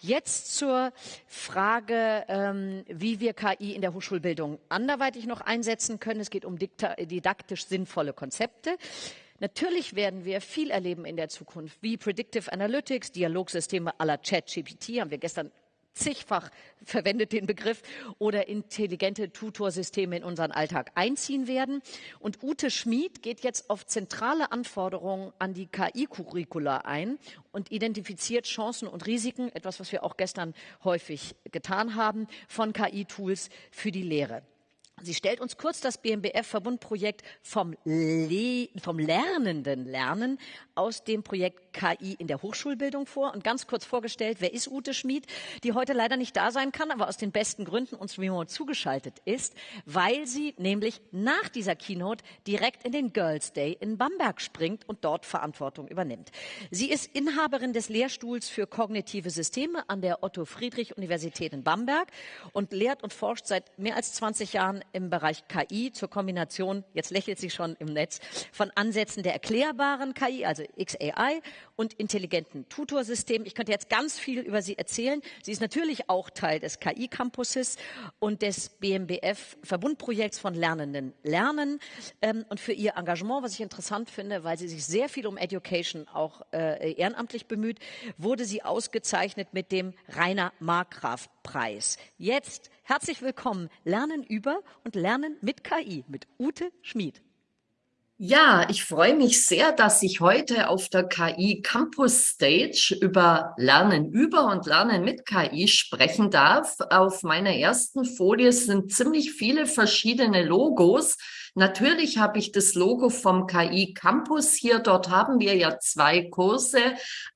Jetzt zur Frage, ähm, wie wir KI in der Hochschulbildung anderweitig noch einsetzen können. Es geht um didaktisch sinnvolle Konzepte. Natürlich werden wir viel erleben in der Zukunft, wie Predictive Analytics, Dialogsysteme à la ChatGPT, haben wir gestern zigfach verwendet den Begriff, oder intelligente Tutorsysteme in unseren Alltag einziehen werden. Und Ute Schmid geht jetzt auf zentrale Anforderungen an die KI-Curricula ein und identifiziert Chancen und Risiken, etwas, was wir auch gestern häufig getan haben, von KI-Tools für die Lehre. Sie stellt uns kurz das BMBF-Verbundprojekt vom, vom lernenden Lernen aus dem Projekt KI in der Hochschulbildung vor und ganz kurz vorgestellt, wer ist Ute Schmid, die heute leider nicht da sein kann, aber aus den besten Gründen uns remote zugeschaltet ist, weil sie nämlich nach dieser Keynote direkt in den Girls Day in Bamberg springt und dort Verantwortung übernimmt. Sie ist Inhaberin des Lehrstuhls für kognitive Systeme an der Otto Friedrich Universität in Bamberg und lehrt und forscht seit mehr als 20 Jahren im Bereich KI zur Kombination, jetzt lächelt sie schon im Netz, von Ansätzen der erklärbaren KI, also XAI, und intelligenten Tutorsystemen. Ich könnte jetzt ganz viel über sie erzählen. Sie ist natürlich auch Teil des KI-Campuses und des BMBF-Verbundprojekts von Lernenden Lernen. Ähm, und für ihr Engagement, was ich interessant finde, weil sie sich sehr viel um Education auch äh, ehrenamtlich bemüht, wurde sie ausgezeichnet mit dem Rainer Markgraf Preis. Jetzt herzlich willkommen. Lernen über und Lernen mit KI mit Ute Schmid. Ja, ich freue mich sehr, dass ich heute auf der KI Campus Stage über Lernen über und Lernen mit KI sprechen darf. Auf meiner ersten Folie sind ziemlich viele verschiedene Logos. Natürlich habe ich das Logo vom KI Campus hier. Dort haben wir ja zwei Kurse,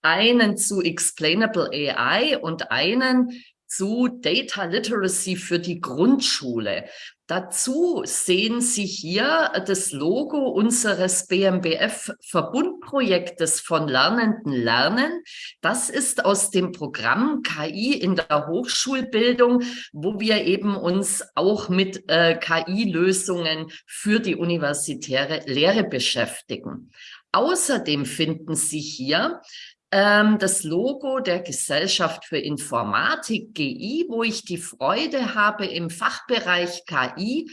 einen zu Explainable AI und einen zu Data Literacy für die Grundschule. Dazu sehen Sie hier das Logo unseres BMBF-Verbundprojektes von Lernenden Lernen. Das ist aus dem Programm KI in der Hochschulbildung, wo wir eben uns auch mit äh, KI-Lösungen für die universitäre Lehre beschäftigen. Außerdem finden Sie hier das Logo der Gesellschaft für Informatik, GI, wo ich die Freude habe, im Fachbereich KI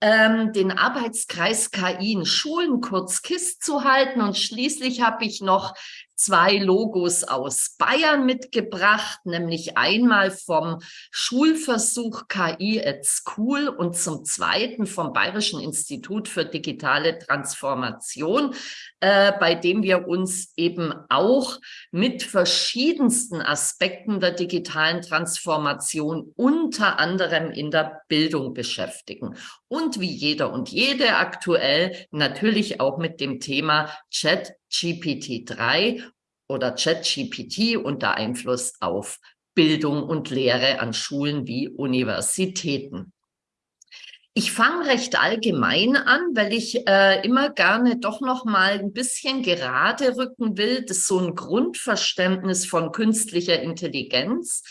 ähm, den Arbeitskreis KI in Schulen, kurz KISS, zu halten. Und schließlich habe ich noch zwei Logos aus Bayern mitgebracht, nämlich einmal vom Schulversuch KI at School und zum zweiten vom Bayerischen Institut für digitale Transformation, äh, bei dem wir uns eben auch mit verschiedensten Aspekten der digitalen Transformation unter anderem in der Bildung beschäftigen. Und wie jeder und jede aktuell natürlich auch mit dem Thema Chat GPT-3 oder ChatGPT unter Einfluss auf Bildung und Lehre an Schulen wie Universitäten. Ich fange recht allgemein an, weil ich äh, immer gerne doch noch mal ein bisschen gerade rücken will, das ist so ein Grundverständnis von künstlicher Intelligenz.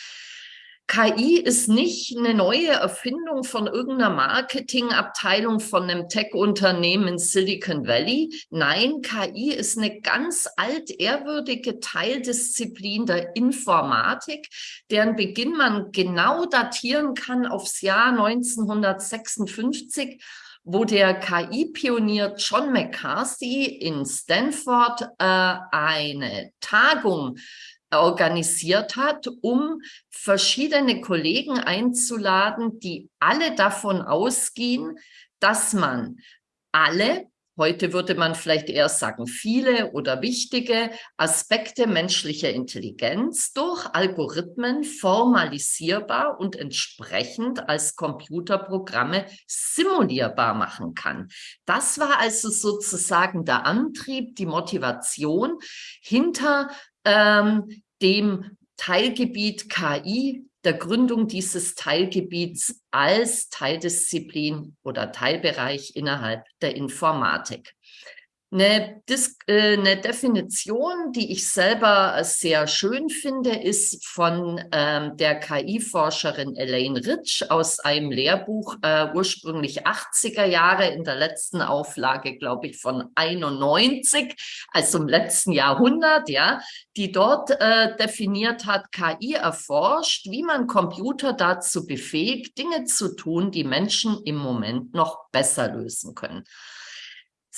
KI ist nicht eine neue Erfindung von irgendeiner Marketingabteilung von einem Tech-Unternehmen in Silicon Valley. Nein, KI ist eine ganz altehrwürdige Teildisziplin der Informatik, deren Beginn man genau datieren kann aufs Jahr 1956 wo der KI-Pionier John McCarthy in Stanford äh, eine Tagung organisiert hat, um verschiedene Kollegen einzuladen, die alle davon ausgehen, dass man alle, heute würde man vielleicht eher sagen viele oder wichtige Aspekte menschlicher Intelligenz durch Algorithmen formalisierbar und entsprechend als Computerprogramme simulierbar machen kann. Das war also sozusagen der Antrieb, die Motivation hinter ähm, dem Teilgebiet KI, der Gründung dieses Teilgebiets als Teildisziplin oder Teilbereich innerhalb der Informatik. Eine, äh, eine, Definition, die ich selber sehr schön finde, ist von ähm, der KI-Forscherin Elaine Rich aus einem Lehrbuch, äh, ursprünglich 80er Jahre, in der letzten Auflage, glaube ich, von 91, also im letzten Jahrhundert, ja, die dort äh, definiert hat, KI erforscht, wie man Computer dazu befähigt, Dinge zu tun, die Menschen im Moment noch besser lösen können.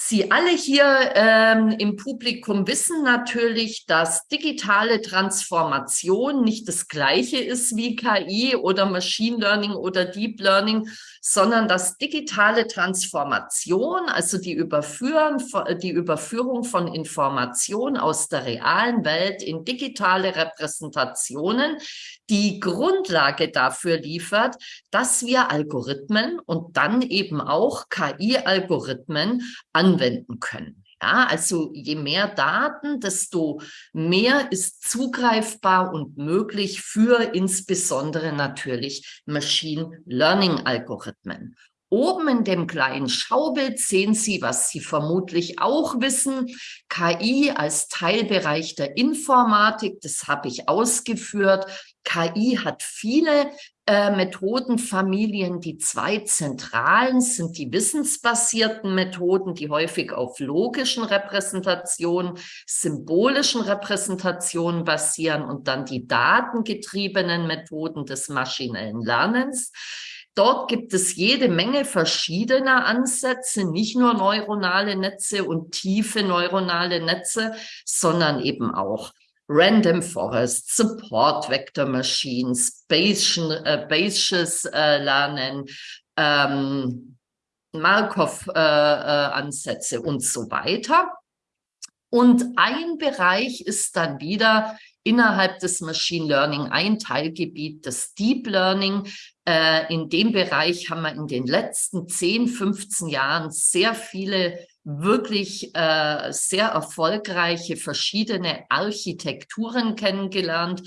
Sie alle hier ähm, im Publikum wissen natürlich, dass digitale Transformation nicht das gleiche ist wie KI oder Machine Learning oder Deep Learning, sondern dass digitale Transformation, also die, Überführen, die Überführung von Informationen aus der realen Welt in digitale Repräsentationen, die Grundlage dafür liefert, dass wir Algorithmen und dann eben auch KI-Algorithmen anwenden können. Ja, also je mehr Daten, desto mehr ist zugreifbar und möglich für insbesondere natürlich Machine Learning Algorithmen. Oben in dem kleinen Schaubild sehen Sie, was Sie vermutlich auch wissen, KI als Teilbereich der Informatik, das habe ich ausgeführt. KI hat viele äh, Methodenfamilien. Die zwei zentralen sind die wissensbasierten Methoden, die häufig auf logischen Repräsentationen, symbolischen Repräsentationen basieren und dann die datengetriebenen Methoden des maschinellen Lernens. Dort gibt es jede Menge verschiedener Ansätze, nicht nur neuronale Netze und tiefe neuronale Netze, sondern eben auch Random Forest, Support Vector Machines, Bayesian, äh, Bayesian äh, Lernen, ähm, Markov-Ansätze äh, äh und so weiter. Und ein Bereich ist dann wieder innerhalb des Machine Learning ein Teilgebiet, das Deep Learning. Äh, in dem Bereich haben wir in den letzten 10, 15 Jahren sehr viele wirklich äh, sehr erfolgreiche verschiedene Architekturen kennengelernt.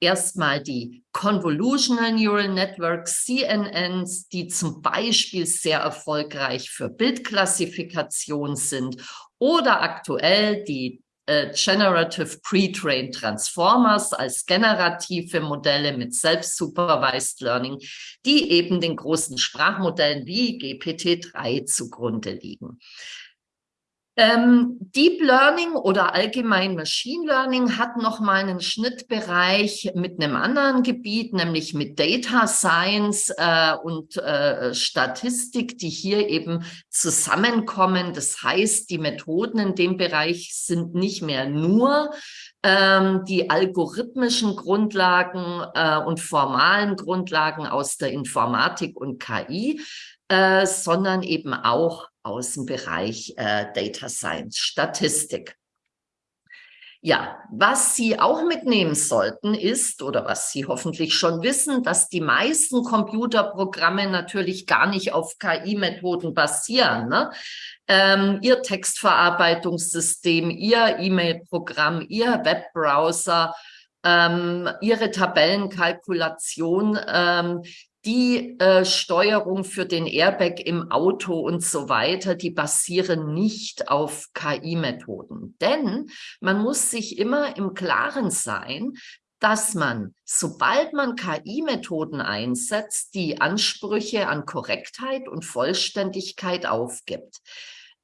Erstmal die Convolutional Neural Networks, CNNs, die zum Beispiel sehr erfolgreich für Bildklassifikation sind oder aktuell die äh, Generative Pre-Trained Transformers als generative Modelle mit Self-Supervised Learning, die eben den großen Sprachmodellen wie GPT-3 zugrunde liegen. Ähm, Deep Learning oder allgemein Machine Learning hat noch mal einen Schnittbereich mit einem anderen Gebiet, nämlich mit Data Science äh, und äh, Statistik, die hier eben zusammenkommen. Das heißt, die Methoden in dem Bereich sind nicht mehr nur ähm, die algorithmischen Grundlagen äh, und formalen Grundlagen aus der Informatik und KI, äh, sondern eben auch aus dem Bereich äh, Data Science, Statistik. Ja, was Sie auch mitnehmen sollten ist, oder was Sie hoffentlich schon wissen, dass die meisten Computerprogramme natürlich gar nicht auf KI-Methoden basieren. Ne? Ähm, Ihr Textverarbeitungssystem, Ihr E-Mail-Programm, Ihr Webbrowser, ähm, Ihre Tabellenkalkulation, ähm, die äh, Steuerung für den Airbag im Auto und so weiter, die basieren nicht auf KI-Methoden. Denn man muss sich immer im Klaren sein, dass man, sobald man KI-Methoden einsetzt, die Ansprüche an Korrektheit und Vollständigkeit aufgibt.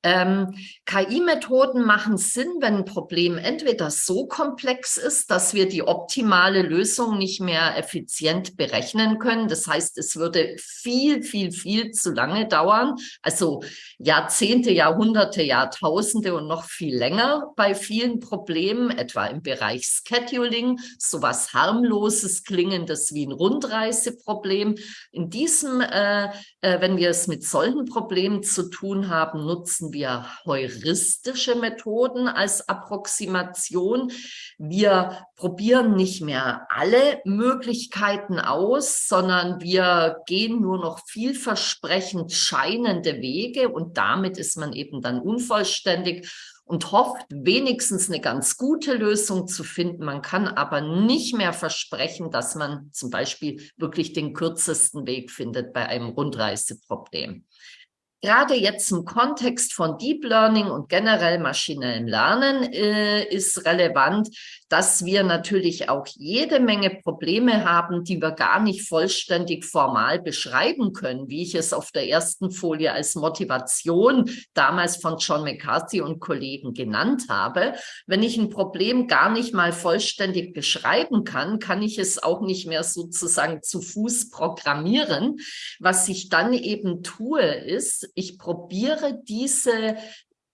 Ähm, KI-Methoden machen Sinn, wenn ein Problem entweder so komplex ist, dass wir die optimale Lösung nicht mehr effizient berechnen können. Das heißt, es würde viel, viel, viel zu lange dauern. Also Jahrzehnte, Jahrhunderte, Jahrtausende und noch viel länger bei vielen Problemen, etwa im Bereich Scheduling, sowas harmloses, klingendes wie ein Rundreiseproblem. In diesem, äh, äh, wenn wir es mit solchen Problemen zu tun haben, nutzen wir heuristische Methoden als Approximation. Wir probieren nicht mehr alle Möglichkeiten aus, sondern wir gehen nur noch vielversprechend scheinende Wege und damit ist man eben dann unvollständig und hofft, wenigstens eine ganz gute Lösung zu finden. Man kann aber nicht mehr versprechen, dass man zum Beispiel wirklich den kürzesten Weg findet bei einem Rundreiseproblem. Gerade jetzt im Kontext von Deep Learning und generell maschinellem Lernen äh, ist relevant, dass wir natürlich auch jede Menge Probleme haben, die wir gar nicht vollständig formal beschreiben können, wie ich es auf der ersten Folie als Motivation damals von John McCarthy und Kollegen genannt habe. Wenn ich ein Problem gar nicht mal vollständig beschreiben kann, kann ich es auch nicht mehr sozusagen zu Fuß programmieren. Was ich dann eben tue, ist, ich probiere diese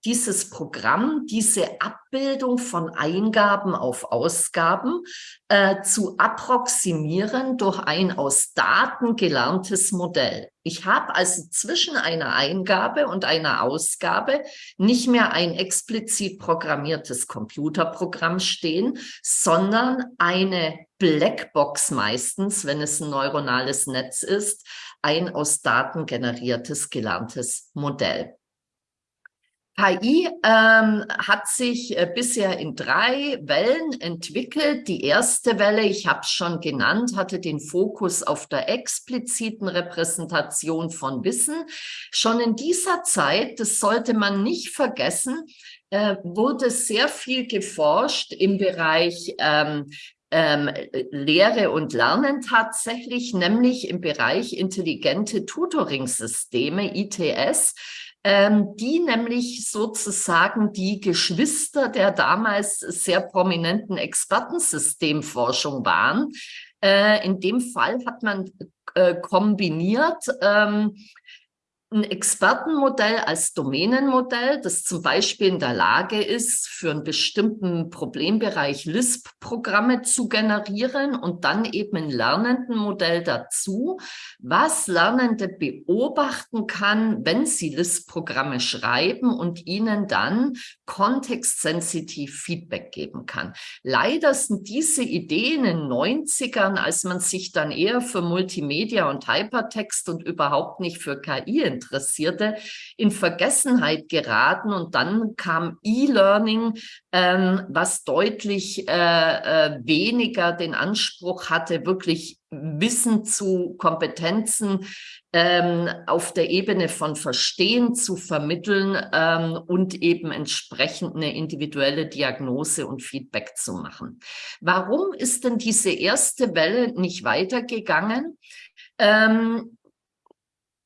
dieses Programm, diese Abbildung von Eingaben auf Ausgaben äh, zu approximieren durch ein aus Daten gelerntes Modell. Ich habe also zwischen einer Eingabe und einer Ausgabe nicht mehr ein explizit programmiertes Computerprogramm stehen, sondern eine Blackbox meistens, wenn es ein neuronales Netz ist, ein aus Daten generiertes gelerntes Modell. KI ähm, hat sich äh, bisher in drei Wellen entwickelt. Die erste Welle, ich habe es schon genannt, hatte den Fokus auf der expliziten Repräsentation von Wissen. Schon in dieser Zeit, das sollte man nicht vergessen, äh, wurde sehr viel geforscht im Bereich ähm, ähm, Lehre und Lernen tatsächlich, nämlich im Bereich intelligente Tutoring-Systeme, ITS ähm, die nämlich sozusagen die Geschwister der damals sehr prominenten Expertensystemforschung waren. Äh, in dem Fall hat man äh, kombiniert ähm, ein Expertenmodell als Domänenmodell, das zum Beispiel in der Lage ist, für einen bestimmten Problembereich LISP-Programme zu generieren und dann eben ein lernenden Modell dazu, was Lernende beobachten kann, wenn sie LISP-Programme schreiben und ihnen dann kontextsensitiv Feedback geben kann. Leider sind diese Ideen in den 90ern, als man sich dann eher für Multimedia und Hypertext und überhaupt nicht für KI Interessierte in Vergessenheit geraten und dann kam E-Learning, ähm, was deutlich äh, äh, weniger den Anspruch hatte, wirklich Wissen zu Kompetenzen ähm, auf der Ebene von Verstehen zu vermitteln ähm, und eben entsprechend eine individuelle Diagnose und Feedback zu machen. Warum ist denn diese erste Welle nicht weitergegangen? Ähm,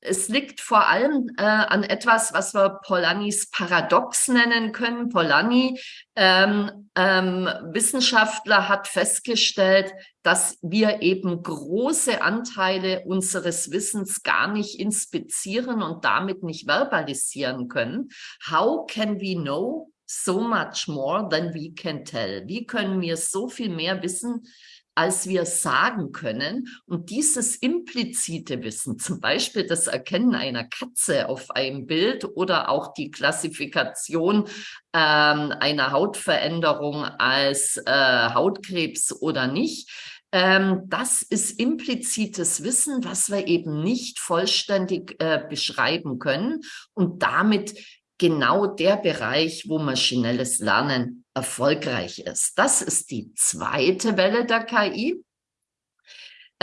es liegt vor allem äh, an etwas, was wir Polanis Paradox nennen können. Polanyi, ähm, ähm, Wissenschaftler, hat festgestellt, dass wir eben große Anteile unseres Wissens gar nicht inspizieren und damit nicht verbalisieren können. How can we know so much more than we can tell? Wie können wir so viel mehr wissen, als wir sagen können. Und dieses implizite Wissen, zum Beispiel das Erkennen einer Katze auf einem Bild oder auch die Klassifikation ähm, einer Hautveränderung als äh, Hautkrebs oder nicht, ähm, das ist implizites Wissen, was wir eben nicht vollständig äh, beschreiben können und damit genau der Bereich, wo maschinelles Lernen erfolgreich ist. Das ist die zweite Welle der KI.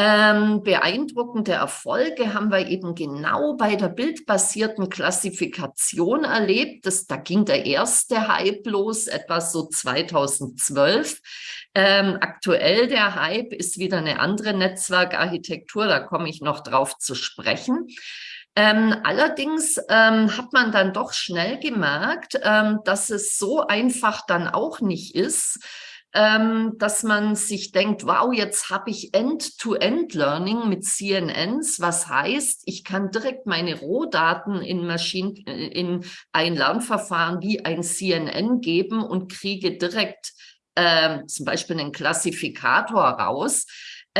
Ähm, beeindruckende Erfolge haben wir eben genau bei der bildbasierten Klassifikation erlebt. Das, da ging der erste Hype los, etwa so 2012. Ähm, aktuell der Hype ist wieder eine andere Netzwerkarchitektur, da komme ich noch drauf zu sprechen. Ähm, allerdings ähm, hat man dann doch schnell gemerkt, ähm, dass es so einfach dann auch nicht ist, ähm, dass man sich denkt, wow, jetzt habe ich End-to-End-Learning mit CNNs, was heißt, ich kann direkt meine Rohdaten in Maschinen, äh, in ein Lernverfahren wie ein CNN geben und kriege direkt äh, zum Beispiel einen Klassifikator raus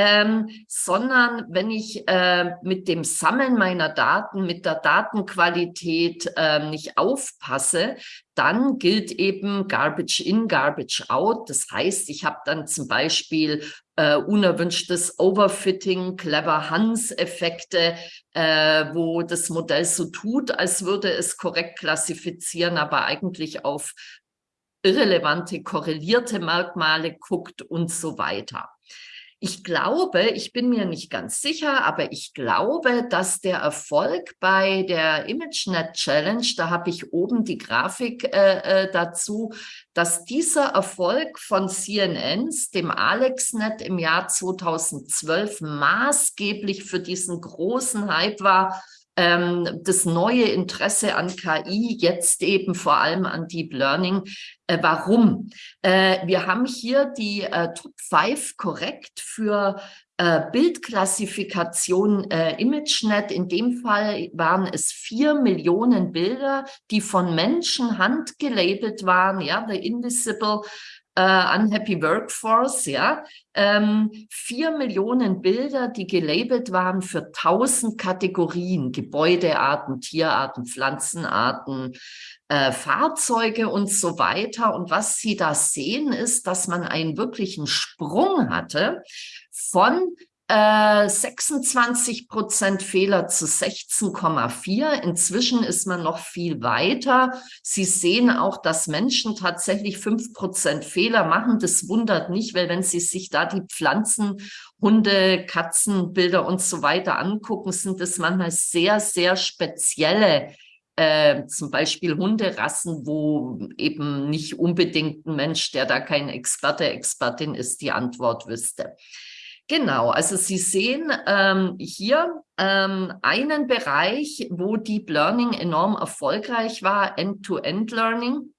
ähm, sondern wenn ich äh, mit dem Sammeln meiner Daten, mit der Datenqualität äh, nicht aufpasse, dann gilt eben Garbage in, Garbage out. Das heißt, ich habe dann zum Beispiel äh, unerwünschtes Overfitting, Clever Hans-Effekte, äh, wo das Modell so tut, als würde es korrekt klassifizieren, aber eigentlich auf irrelevante, korrelierte Merkmale guckt und so weiter. Ich glaube, ich bin mir nicht ganz sicher, aber ich glaube, dass der Erfolg bei der ImageNet Challenge, da habe ich oben die Grafik äh, äh dazu, dass dieser Erfolg von CNNs, dem AlexNet im Jahr 2012 maßgeblich für diesen großen Hype war, ähm, das neue Interesse an KI, jetzt eben vor allem an Deep Learning. Äh, warum? Äh, wir haben hier die äh, Top 5 korrekt für äh, Bildklassifikation äh, ImageNet. In dem Fall waren es vier Millionen Bilder, die von Menschen handgelabelt waren, ja, the invisible äh, Unhappy Workforce, ja, ähm, vier Millionen Bilder, die gelabelt waren für tausend Kategorien, Gebäudearten, Tierarten, Pflanzenarten, äh, Fahrzeuge und so weiter. Und was Sie da sehen, ist, dass man einen wirklichen Sprung hatte von 26 äh, Prozent Fehler zu 16,4. Inzwischen ist man noch viel weiter. Sie sehen auch, dass Menschen tatsächlich fünf Prozent Fehler machen. Das wundert nicht, weil wenn Sie sich da die Pflanzen, Hunde, Katzenbilder und so weiter angucken, sind das manchmal sehr, sehr spezielle äh, zum Beispiel Hunderassen, wo eben nicht unbedingt ein Mensch, der da kein Experte, Expertin ist, die Antwort wüsste. Genau, also Sie sehen ähm, hier ähm, einen Bereich, wo Deep Learning enorm erfolgreich war, End-to-End-Learning.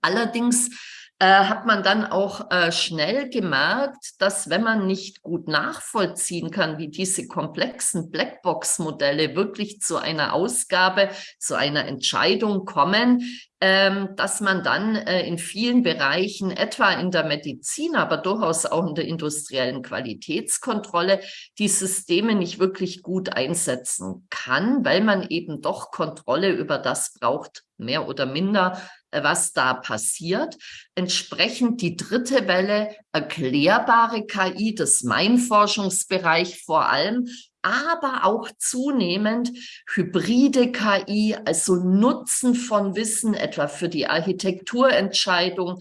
Allerdings äh, hat man dann auch äh, schnell gemerkt, dass wenn man nicht gut nachvollziehen kann, wie diese komplexen Blackbox-Modelle wirklich zu einer Ausgabe, zu einer Entscheidung kommen, ähm, dass man dann äh, in vielen Bereichen, etwa in der Medizin, aber durchaus auch in der industriellen Qualitätskontrolle, die Systeme nicht wirklich gut einsetzen kann, weil man eben doch Kontrolle über das braucht, mehr oder minder, was da passiert. Entsprechend die dritte Welle erklärbare KI, das mein Forschungsbereich vor allem, aber auch zunehmend hybride KI, also Nutzen von Wissen, etwa für die Architekturentscheidung,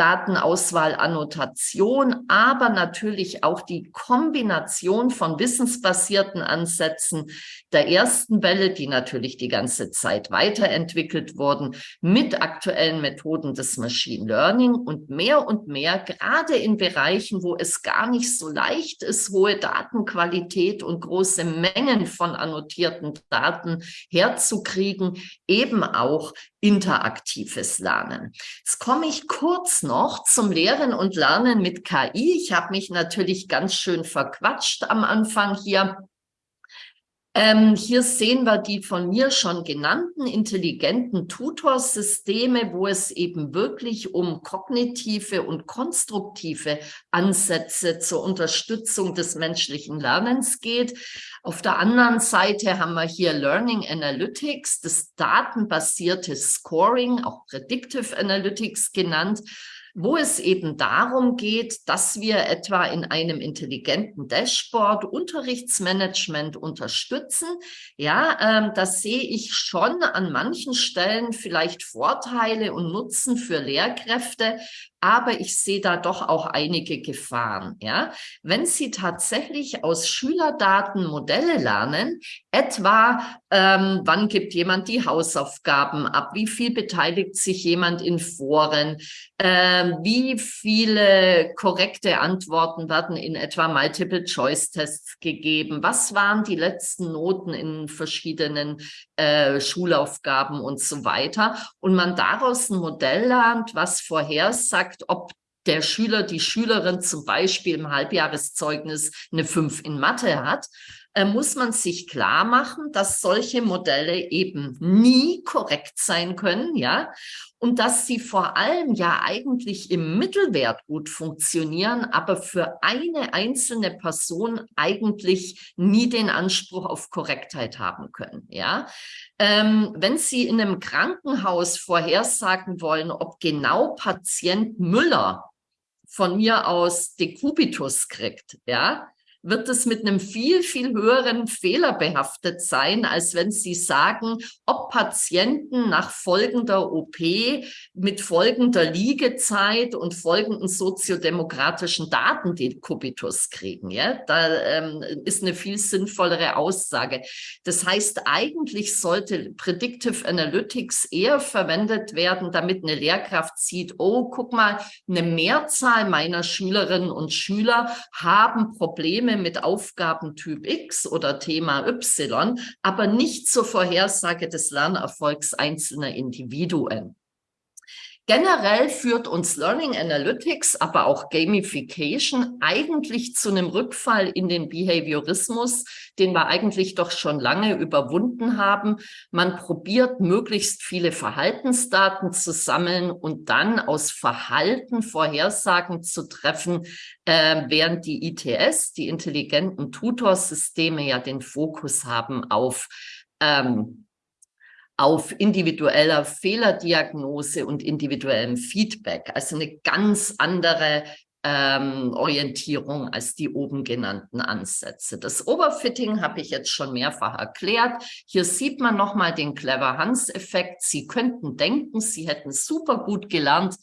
Datenauswahl, Annotation, aber natürlich auch die Kombination von wissensbasierten Ansätzen der ersten Welle, die natürlich die ganze Zeit weiterentwickelt wurden, mit aktuellen Methoden des Machine Learning und mehr und mehr, gerade in Bereichen, wo es gar nicht so leicht ist, hohe Datenqualität und große Mengen von annotierten Daten herzukriegen, eben auch interaktives Lernen. Jetzt komme ich kurz noch zum Lehren und Lernen mit KI. Ich habe mich natürlich ganz schön verquatscht am Anfang hier. Ähm, hier sehen wir die von mir schon genannten intelligenten Tutorsysteme, wo es eben wirklich um kognitive und konstruktive Ansätze zur Unterstützung des menschlichen Lernens geht. Auf der anderen Seite haben wir hier Learning Analytics, das datenbasierte Scoring, auch Predictive Analytics genannt, wo es eben darum geht, dass wir etwa in einem intelligenten Dashboard Unterrichtsmanagement unterstützen. Ja, ähm, das sehe ich schon an manchen Stellen vielleicht Vorteile und Nutzen für Lehrkräfte, aber ich sehe da doch auch einige Gefahren. Ja, wenn Sie tatsächlich aus Schülerdaten Modelle lernen, etwa ähm, wann gibt jemand die Hausaufgaben ab, wie viel beteiligt sich jemand in Foren, ähm, wie viele korrekte Antworten werden in etwa Multiple-Choice-Tests gegeben, was waren die letzten Noten in verschiedenen äh, Schulaufgaben und so weiter. Und man daraus ein Modell lernt, was vorhersagt, ob der Schüler, die Schülerin zum Beispiel im Halbjahreszeugnis eine 5 in Mathe hat, äh, muss man sich klar machen, dass solche Modelle eben nie korrekt sein können, ja, und dass sie vor allem ja eigentlich im Mittelwert gut funktionieren, aber für eine einzelne Person eigentlich nie den Anspruch auf Korrektheit haben können, ja. Ähm, wenn Sie in einem Krankenhaus vorhersagen wollen, ob genau Patient Müller von mir aus Dekubitus kriegt, ja, wird es mit einem viel, viel höheren Fehler behaftet sein, als wenn Sie sagen, ob Patienten nach folgender OP mit folgender Liegezeit und folgenden soziodemokratischen Daten den Kubitus kriegen. Ja? Da ähm, ist eine viel sinnvollere Aussage. Das heißt, eigentlich sollte Predictive Analytics eher verwendet werden, damit eine Lehrkraft sieht, oh, guck mal, eine Mehrzahl meiner Schülerinnen und Schüler haben Probleme mit Aufgabentyp X oder Thema Y, aber nicht zur Vorhersage des Lernerfolgs einzelner Individuen. Generell führt uns Learning Analytics, aber auch Gamification eigentlich zu einem Rückfall in den Behaviorismus, den wir eigentlich doch schon lange überwunden haben. Man probiert möglichst viele Verhaltensdaten zu sammeln und dann aus Verhalten Vorhersagen zu treffen, äh, während die ITS, die intelligenten Tutorsysteme ja den Fokus haben auf ähm, auf individueller Fehlerdiagnose und individuellem Feedback. Also eine ganz andere ähm, Orientierung als die oben genannten Ansätze. Das Overfitting habe ich jetzt schon mehrfach erklärt. Hier sieht man nochmal den Clever-Hans-Effekt. Sie könnten denken, Sie hätten super gut gelernt,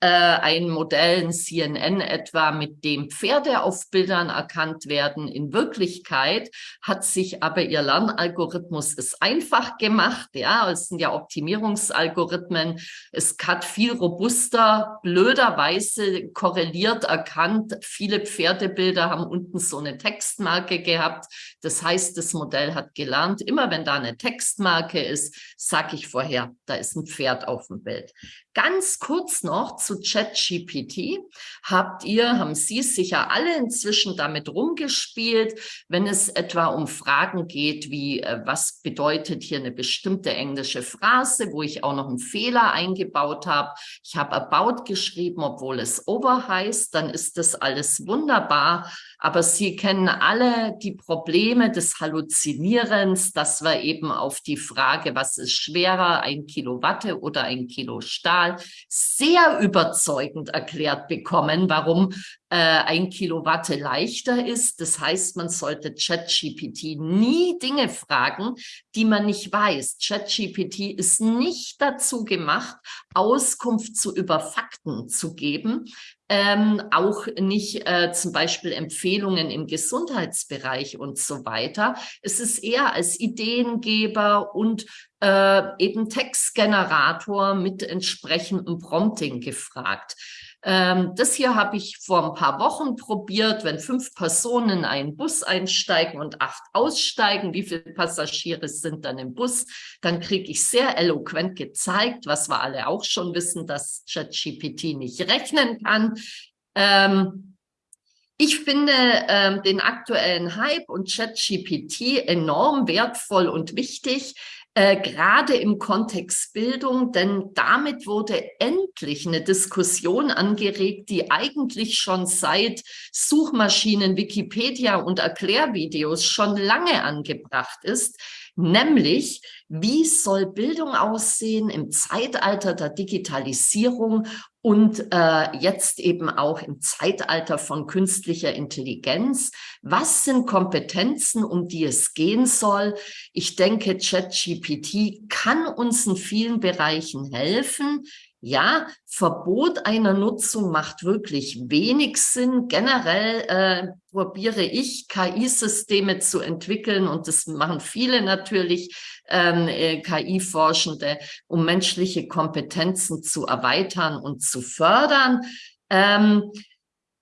äh, ein Modell, ein CNN etwa, mit dem Pferde auf Bildern erkannt werden. In Wirklichkeit hat sich aber ihr Lernalgorithmus es einfach gemacht. Ja, es sind ja Optimierungsalgorithmen. Es hat viel robuster, blöderweise korreliert erkannt. Viele Pferdebilder haben unten so eine Textmarke gehabt. Das heißt, das Modell hat gelernt, immer wenn da eine Textmarke ist, sage ich vorher, da ist ein Pferd auf dem Bild. Ganz kurz noch zu ChatGPT. Habt ihr, haben Sie sicher alle inzwischen damit rumgespielt, wenn es etwa um Fragen geht, wie äh, was bedeutet hier eine bestimmte englische Phrase, wo ich auch noch einen Fehler eingebaut habe. Ich habe about geschrieben, obwohl es over heißt, dann ist das alles wunderbar. Aber Sie kennen alle die Probleme des Halluzinierens, dass wir eben auf die Frage, was ist schwerer, ein Kilowatt oder ein Kilo Stahl, sehr überzeugend erklärt bekommen, warum äh, ein Kilowatt leichter ist. Das heißt, man sollte ChatGPT nie Dinge fragen, die man nicht weiß. ChatGPT ist nicht dazu gemacht, Auskunft zu über Fakten zu geben, ähm, auch nicht äh, zum Beispiel Empfehlungen im Gesundheitsbereich und so weiter. Es ist eher als Ideengeber und äh, eben Textgenerator mit entsprechendem Prompting gefragt. Ähm, das hier habe ich vor ein paar Wochen probiert, wenn fünf Personen in einen Bus einsteigen und acht aussteigen, wie viele Passagiere sind dann im Bus, dann kriege ich sehr eloquent gezeigt, was wir alle auch schon wissen, dass ChatGPT nicht rechnen kann. Ähm, ich finde ähm, den aktuellen Hype und ChatGPT enorm wertvoll und wichtig, äh, gerade im Kontext Bildung, denn damit wurde endlich eine Diskussion angeregt, die eigentlich schon seit Suchmaschinen, Wikipedia und Erklärvideos schon lange angebracht ist, nämlich wie soll Bildung aussehen im Zeitalter der Digitalisierung und äh, jetzt eben auch im Zeitalter von künstlicher Intelligenz. Was sind Kompetenzen, um die es gehen soll? Ich denke, ChatGPT kann uns in vielen Bereichen helfen. Ja, Verbot einer Nutzung macht wirklich wenig Sinn. Generell äh, probiere ich, KI-Systeme zu entwickeln und das machen viele natürlich, ähm, äh, KI-Forschende, um menschliche Kompetenzen zu erweitern und zu fördern. Ähm,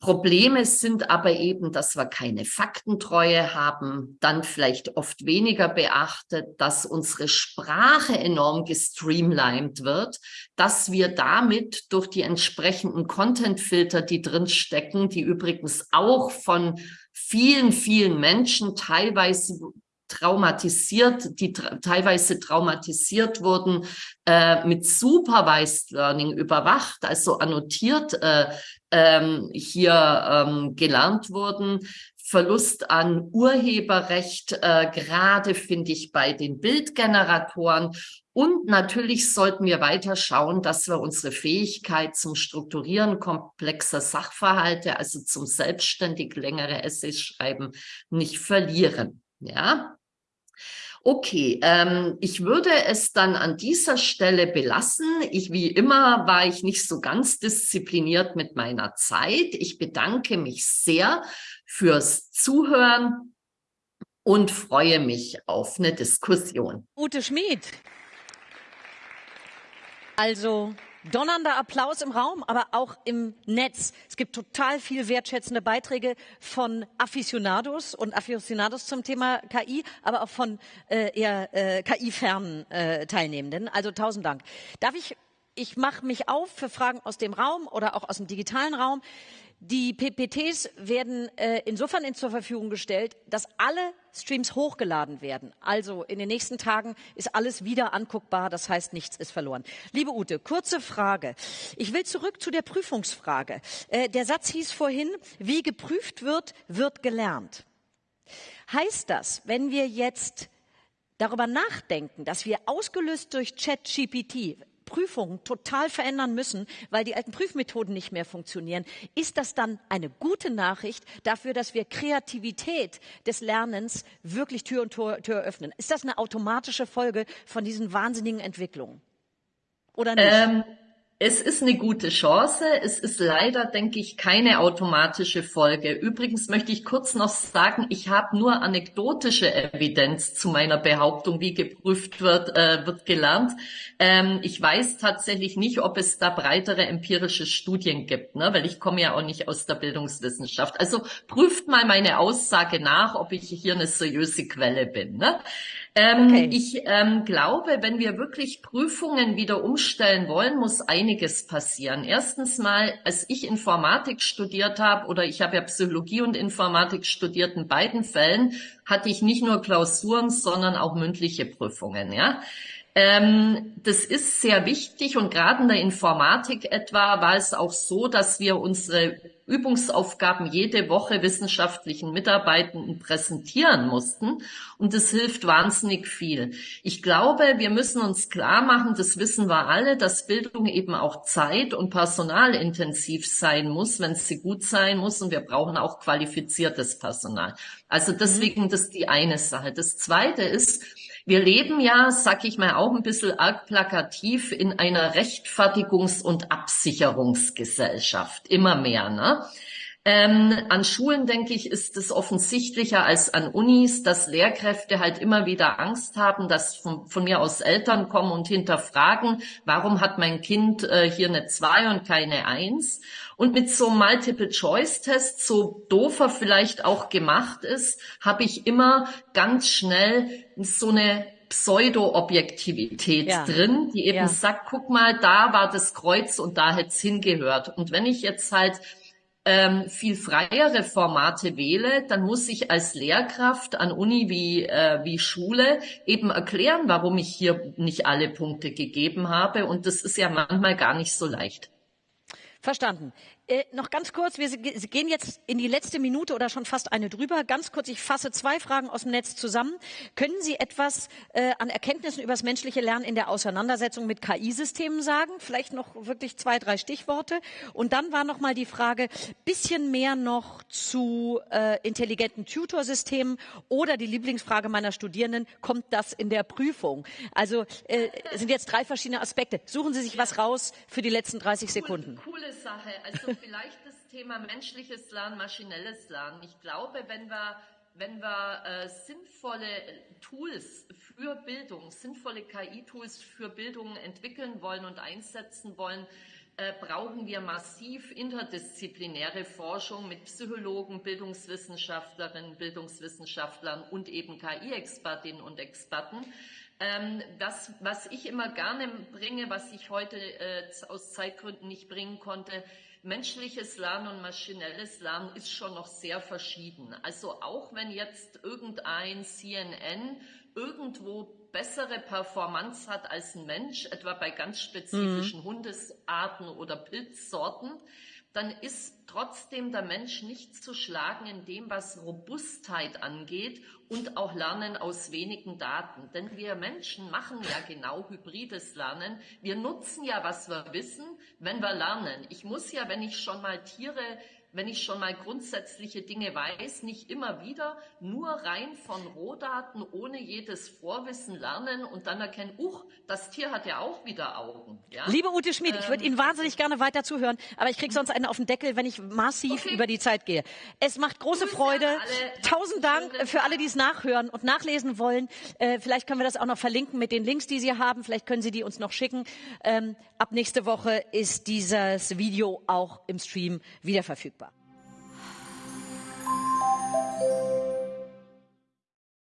Probleme sind aber eben, dass wir keine Faktentreue haben, dann vielleicht oft weniger beachtet, dass unsere Sprache enorm gestreamlined wird, dass wir damit durch die entsprechenden Contentfilter, die drin stecken, die übrigens auch von vielen, vielen Menschen teilweise traumatisiert, die tra teilweise traumatisiert wurden, äh, mit Supervised Learning überwacht, also annotiert äh, ähm, hier ähm, gelernt wurden, Verlust an Urheberrecht, äh, gerade finde ich bei den Bildgeneratoren. Und natürlich sollten wir weiter schauen, dass wir unsere Fähigkeit zum Strukturieren komplexer Sachverhalte, also zum selbstständig längere Essays schreiben, nicht verlieren. Ja. Okay, ähm, ich würde es dann an dieser Stelle belassen. Ich, wie immer, war ich nicht so ganz diszipliniert mit meiner Zeit. Ich bedanke mich sehr fürs Zuhören und freue mich auf eine Diskussion. Ute Schmid. Also donnernder Applaus im Raum, aber auch im Netz. Es gibt total viel wertschätzende Beiträge von Aficionados und Aficionados zum Thema KI, aber auch von äh, eher äh, KI-fernen äh, Teilnehmenden. Also tausend Dank. Darf ich, ich mache mich auf für Fragen aus dem Raum oder auch aus dem digitalen Raum. Die PPTs werden äh, insofern in zur Verfügung gestellt, dass alle Streams hochgeladen werden. Also in den nächsten Tagen ist alles wieder anguckbar. Das heißt, nichts ist verloren. Liebe Ute, kurze Frage. Ich will zurück zu der Prüfungsfrage. Äh, der Satz hieß vorhin, wie geprüft wird, wird gelernt. Heißt das, wenn wir jetzt darüber nachdenken, dass wir ausgelöst durch ChatGPT Prüfungen total verändern müssen, weil die alten Prüfmethoden nicht mehr funktionieren, ist das dann eine gute Nachricht dafür, dass wir Kreativität des Lernens wirklich Tür und Tor, Tür öffnen? Ist das eine automatische Folge von diesen wahnsinnigen Entwicklungen? Oder nicht? Ähm es ist eine gute Chance. Es ist leider, denke ich, keine automatische Folge. Übrigens möchte ich kurz noch sagen, ich habe nur anekdotische Evidenz zu meiner Behauptung, wie geprüft wird, äh, wird gelernt. Ähm, ich weiß tatsächlich nicht, ob es da breitere empirische Studien gibt, ne? weil ich komme ja auch nicht aus der Bildungswissenschaft. Also prüft mal meine Aussage nach, ob ich hier eine seriöse Quelle bin. Ne? Ähm, okay. Ich ähm, glaube, wenn wir wirklich Prüfungen wieder umstellen wollen, muss einiges passieren. Erstens mal, als ich Informatik studiert habe, oder ich habe ja Psychologie und Informatik studiert, in beiden Fällen hatte ich nicht nur Klausuren, sondern auch mündliche Prüfungen. Ja. Ähm, das ist sehr wichtig und gerade in der Informatik etwa war es auch so, dass wir unsere Übungsaufgaben jede Woche wissenschaftlichen Mitarbeitenden präsentieren mussten. Und das hilft wahnsinnig viel. Ich glaube, wir müssen uns klar machen, das wissen wir alle, dass Bildung eben auch zeit- und personalintensiv sein muss, wenn sie gut sein muss. Und wir brauchen auch qualifiziertes Personal. Also deswegen, mhm. das ist die eine Sache. Das zweite ist, wir leben ja, sag ich mal, auch ein bisschen arg plakativ in einer Rechtfertigungs- und Absicherungsgesellschaft. Immer mehr, ne? Ähm, an Schulen, denke ich, ist es offensichtlicher als an Unis, dass Lehrkräfte halt immer wieder Angst haben, dass von, von mir aus Eltern kommen und hinterfragen, warum hat mein Kind äh, hier eine zwei und keine eins? Und mit so einem Multiple-Choice-Test, so doof er vielleicht auch gemacht ist, habe ich immer ganz schnell so eine Pseudo-Objektivität ja. drin, die eben ja. sagt, guck mal, da war das Kreuz und da hätte es hingehört. Und wenn ich jetzt halt ähm, viel freiere Formate wähle, dann muss ich als Lehrkraft an Uni wie, äh, wie Schule eben erklären, warum ich hier nicht alle Punkte gegeben habe. Und das ist ja manchmal gar nicht so leicht. Verstanden. Äh, noch ganz kurz, wir gehen jetzt in die letzte Minute oder schon fast eine drüber. Ganz kurz, ich fasse zwei Fragen aus dem Netz zusammen. Können Sie etwas äh, an Erkenntnissen über das menschliche Lernen in der Auseinandersetzung mit KI-Systemen sagen? Vielleicht noch wirklich zwei, drei Stichworte. Und dann war noch mal die Frage, bisschen mehr noch zu äh, intelligenten Tutorsystemen oder die Lieblingsfrage meiner Studierenden, kommt das in der Prüfung? Also äh, sind jetzt drei verschiedene Aspekte. Suchen Sie sich was raus für die letzten 30 Sekunden. Cool, coole Sache. Also vielleicht das Thema menschliches Lernen, maschinelles Lernen. Ich glaube, wenn wir, wenn wir äh, sinnvolle Tools für Bildung, sinnvolle KI-Tools für Bildung entwickeln wollen und einsetzen wollen, äh, brauchen wir massiv interdisziplinäre Forschung mit Psychologen, Bildungswissenschaftlerinnen, Bildungswissenschaftlern und eben KI-Expertinnen und Experten. Ähm, das, was ich immer gerne bringe, was ich heute äh, aus Zeitgründen nicht bringen konnte, menschliches Lernen und maschinelles Lernen ist schon noch sehr verschieden. Also auch wenn jetzt irgendein CNN irgendwo bessere Performance hat als ein Mensch, etwa bei ganz spezifischen mhm. Hundesarten oder Pilzsorten, dann ist trotzdem der Mensch nicht zu schlagen in dem, was Robustheit angeht und auch Lernen aus wenigen Daten. Denn wir Menschen machen ja genau hybrides Lernen. Wir nutzen ja, was wir wissen, wenn wir lernen. Ich muss ja, wenn ich schon mal Tiere wenn ich schon mal grundsätzliche Dinge weiß, nicht immer wieder nur rein von Rohdaten ohne jedes Vorwissen lernen und dann erkennen, uch, das Tier hat ja auch wieder Augen. Ja? Liebe Ute Schmid, ähm, ich würde Ihnen wahnsinnig gerne weiter zuhören, aber ich kriege sonst einen auf den Deckel, wenn ich massiv okay. über die Zeit gehe. Es macht große Grüße Freude. Tausend Dank für alle, die es nachhören und nachlesen wollen. Äh, vielleicht können wir das auch noch verlinken mit den Links, die Sie haben. Vielleicht können Sie die uns noch schicken. Ähm, Ab nächste Woche ist dieses Video auch im Stream wieder verfügbar.